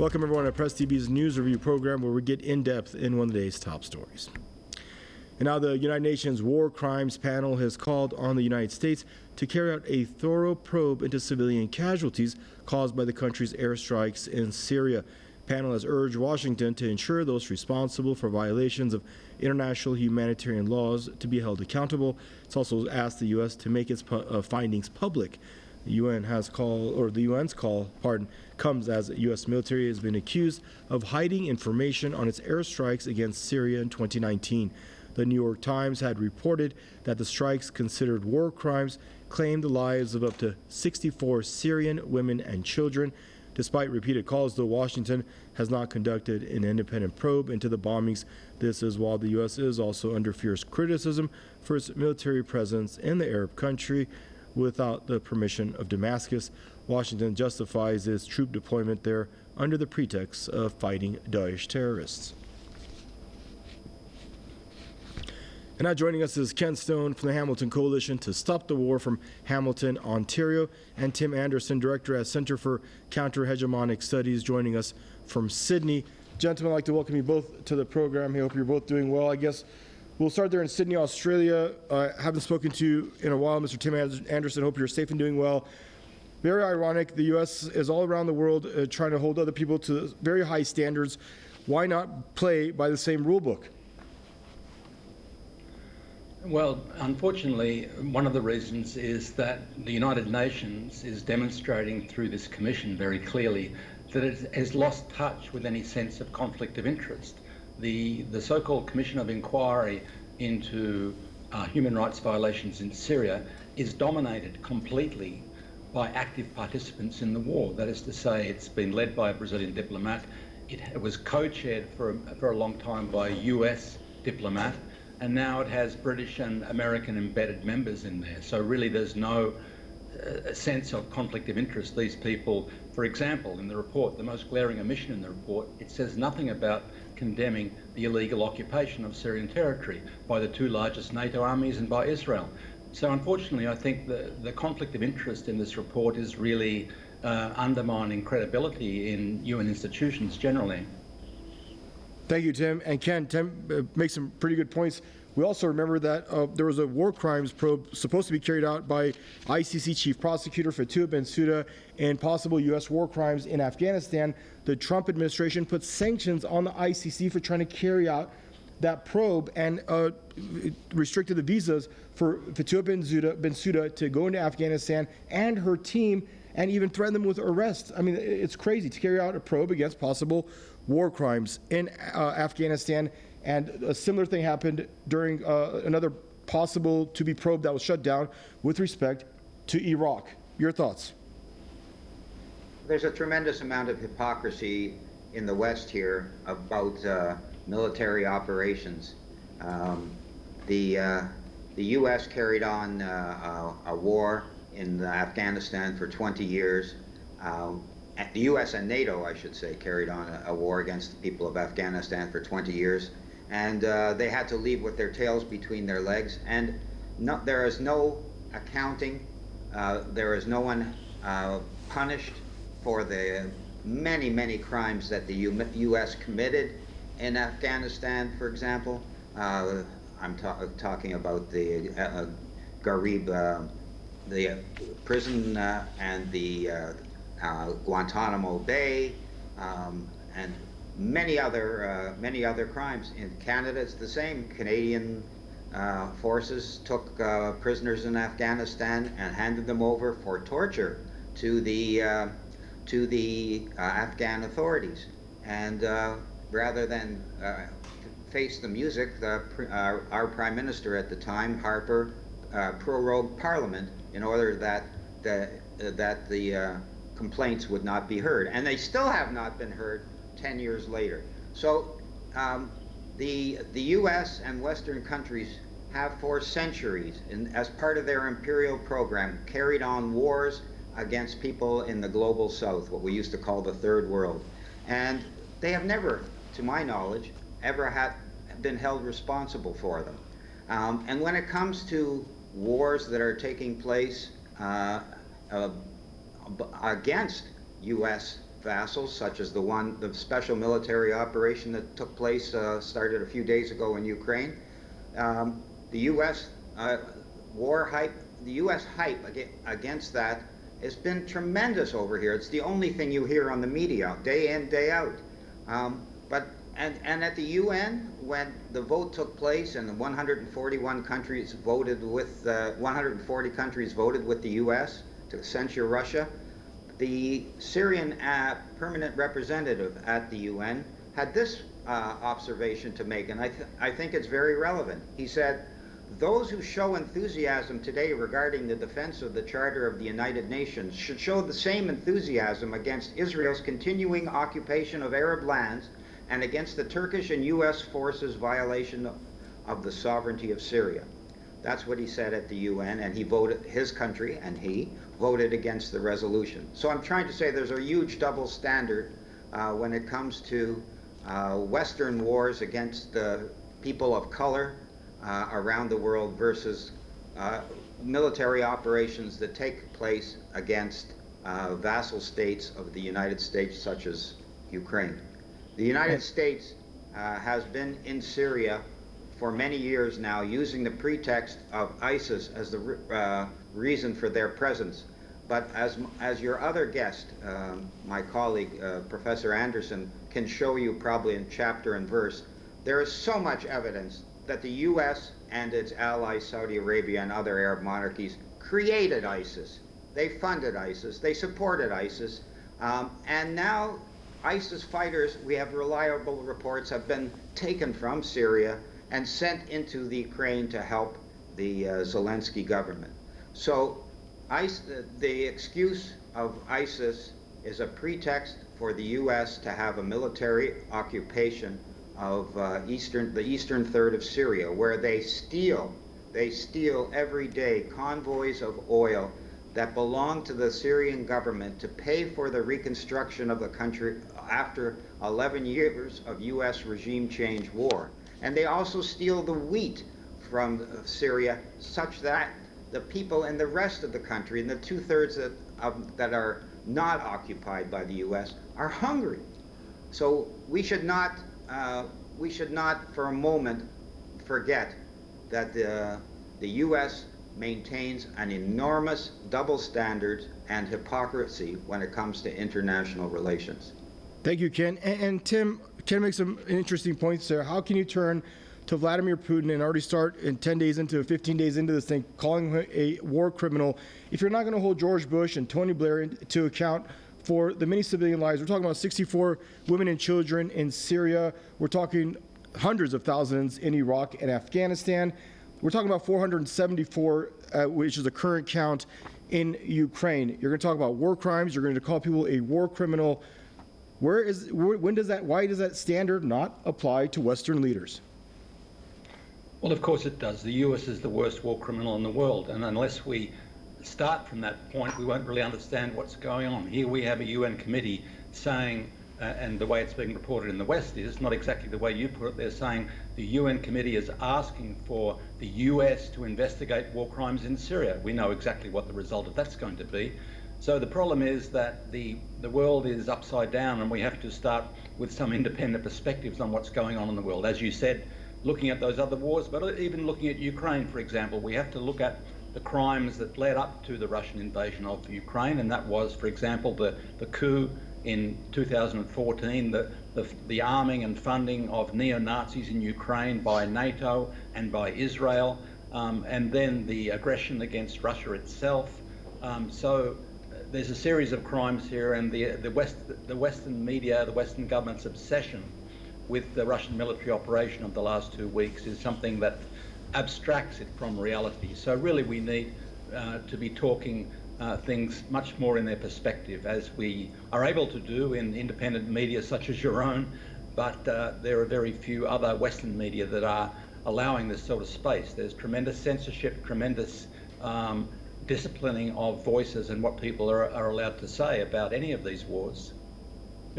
Welcome everyone to Press TV's news review program where we get in depth in one of the day's top stories. And now the United Nations War Crimes Panel has called on the United States to carry out a thorough probe into civilian casualties caused by the country's airstrikes in Syria. The Panel has urged Washington to ensure those responsible for violations of international humanitarian laws to be held accountable. It's also asked the U.S. to make its pu uh, findings public. The UN has called, or the UN's call, pardon, comes as the U.S. military has been accused of hiding information on its airstrikes against Syria in 2019. The New York Times had reported that the strikes considered war crimes claimed the lives of up to 64 Syrian women and children. Despite repeated calls, though, Washington has not conducted an independent probe into the bombings. This is while the U.S. is also under fierce criticism for its military presence in the Arab country without the permission of Damascus. Washington justifies its troop deployment there under the pretext of fighting Daesh terrorists. And now joining us is Ken Stone from the Hamilton Coalition to Stop the War from Hamilton, Ontario, and Tim Anderson, Director at Center for Counter-Hegemonic Studies, joining us from Sydney. Gentlemen, I'd like to welcome you both to the program. I hope you're both doing well. I guess we'll start there in Sydney, Australia. I uh, haven't spoken to you in a while, Mr. Tim Anderson. Hope you're safe and doing well. Very ironic, the U.S. is all around the world uh, trying to hold other people to very high standards. Why not play by the same rule book? Well, unfortunately, one of the reasons is that the United Nations is demonstrating through this commission very clearly that it has lost touch with any sense of conflict of interest. The, the so-called Commission of Inquiry into uh, human rights violations in Syria is dominated completely by active participants in the war. That is to say, it's been led by a Brazilian diplomat. It, it was co-chaired for, for a long time by a US diplomat and now it has British and American embedded members in there. So really there's no uh, sense of conflict of interest. These people, for example, in the report, the most glaring omission in the report, it says nothing about condemning the illegal occupation of Syrian territory by the two largest NATO armies and by Israel. So unfortunately, I think the, the conflict of interest in this report is really uh, undermining credibility in UN institutions generally. Thank you, Tim. And Ken, Tim uh, makes some pretty good points. We also remember that uh, there was a war crimes probe supposed to be carried out by ICC Chief Prosecutor Fatou Bensouda and possible U.S. war crimes in Afghanistan. The Trump administration put sanctions on the ICC for trying to carry out that probe and uh, restricted the visas for Fatou Bensouda, Bensouda to go into Afghanistan and her team and even threaten them with arrest. I mean, it's crazy to carry out a probe against possible war crimes in uh, Afghanistan. And a similar thing happened during uh, another possible to be probe that was shut down with respect to Iraq. Your thoughts? There's a tremendous amount of hypocrisy in the West here about uh, military operations. Um, the, uh, the U.S. carried on uh, a, a, war in Afghanistan for 20 years. Um, the U.S. and NATO, I should say, carried on a, a, war against the people of Afghanistan for 20 years, and uh, they had to leave with their tails between their legs. And no, there is no accounting. Uh, there is no one uh, punished for the many, many crimes that the U U.S. committed in Afghanistan, for example. Uh, I'm ta talking about the uh, Ghraib, uh, the prison and the uh, Guantanamo Bay, um, and many other uh, many other crimes. In Canada, it's the same. Canadian uh, forces took uh, prisoners in Afghanistan and handed them over for torture to the uh, to the uh, Afghan authorities. And rather than uh, face the music, the, uh, our prime minister at the time, Harper, uh, prorogued Parliament in order that the, that the complaints would not be heard. And they still have not been heard 10 years later. So um, the, the US and Western countries have for centuries, in, as part of their imperial program, carried on wars against people in the global south, what we used to call the third world. And they have never, to my knowledge, ever had been held responsible for them. Um, and when it comes to wars that are taking place uh, uh, against U.S. vassals, such as the one, the special military operation that took place, uh, started a few days ago in Ukraine. Um, the U.S. Uh, war hype, the U.S. hype against that has been tremendous over here. It's the only thing you hear on the media, day in, day out. Um, but and, and at the UN, when the vote took place and the 141 countries voted with, uh, 140 countries voted with the U.S. to censure Russia, the Syrian uh, permanent representative at the UN had this uh, observation to make, and I, th I think it's very relevant. He said, those who show enthusiasm today regarding the defense of the Charter of the United Nations should show the same enthusiasm against Israel's continuing occupation of Arab lands and against the Turkish and U.S. forces' violation of the sovereignty of Syria. That's what he said at the UN, and he voted, his country and he voted against the resolution. So I'm trying to say there's a huge double standard uh, when it comes to uh, Western wars against the people of color uh, around the world versus uh, military operations that take place against uh, vassal states of the United States, such as Ukraine. The United States uh, has been in Syria for many years now using the pretext of ISIS as the uh, reason for their presence. But as, as your other guest, um, my colleague, uh, Professor Anderson, can show you probably in chapter and verse, there is so much evidence that the U.S. and its allies, Saudi Arabia and other Arab monarchies, created ISIS. They funded ISIS, they supported ISIS, um, and now ISIS fighters, we have reliable reports, have been taken from Syria and sent into the Ukraine to help the uh, Zelensky government. So ISIS, the excuse of ISIS is a pretext for the U.S. to have a military occupation of uh, eastern, the eastern third of Syria, where they steal, they steal every day convoys of oil that belong to the Syrian government to pay for the reconstruction of the country after 11 years of U.S. regime change war. And they also steal the wheat from Syria such that the people in the rest of the country, in the two-thirds that, that are not occupied by the U.S., are hungry. So we should not, uh, we should not for a moment forget that the, the U.S. maintains an enormous double standard and hypocrisy when it comes to international relations. Thank you, Ken. And, and Tim, Ken makes some interesting points there. How can you turn to Vladimir Putin and already start in 10 days into 15 days into this thing, calling him a war criminal, if you're not going to hold George Bush and Tony Blair to account for the many civilian lives. We're talking about 64 women and children in Syria. We're talking hundreds of thousands in Iraq and Afghanistan. We're talking about 474, uh, which is the current count in Ukraine. You're going to talk about war crimes. You're going to call people a war criminal. Where is, when does that, why does that standard not apply to Western leaders? Well, of course it does. The US is the worst war criminal in the world, and unless we start from that point, we won't really understand what's going on. Here we have a UN committee saying, uh, and the way it's being reported in the West is not exactly the way you put it. They're saying the UN committee is asking for the US to investigate war crimes in Syria. We know exactly what the result of that's going to be. So the problem is that the, the world is upside down and we have to start with some independent perspectives on what's going on in the world. As you said, looking at those other wars, but even looking at Ukraine, for example, we have to look at the crimes that led up to the Russian invasion of Ukraine, and that was, for example, the, the coup in 2014, the, the, the arming and funding of neo-Nazis in Ukraine by NATO and by Israel, um, and then the aggression against Russia itself. Um, so uh, there's a series of crimes here, and the, the, West, the Western media, the Western government's obsession with the Russian military operation of the last two weeks is something that abstracts it from reality. So really we need uh, to be talking uh, things much more in their perspective as we are able to do in independent media such as your own, but uh, there are very few other Western media that are allowing this sort of space. There's tremendous censorship, tremendous um, disciplining of voices and what people are, are allowed to say about any of these wars.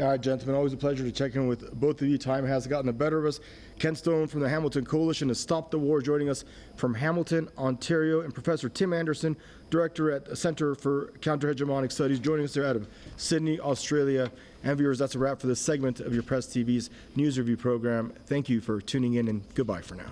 All right, gentlemen, always a pleasure to check in with both of you. Time has gotten the better of us. Ken Stone from the Hamilton Coalition to Stop the War joining us from Hamilton, Ontario, and Professor Tim Anderson, Director at the Center for Counterhegemonic Studies, joining us there out of Sydney, Australia. And viewers, that's a wrap for this segment of your Press TV's News Review program. Thank you for tuning in, and goodbye for now.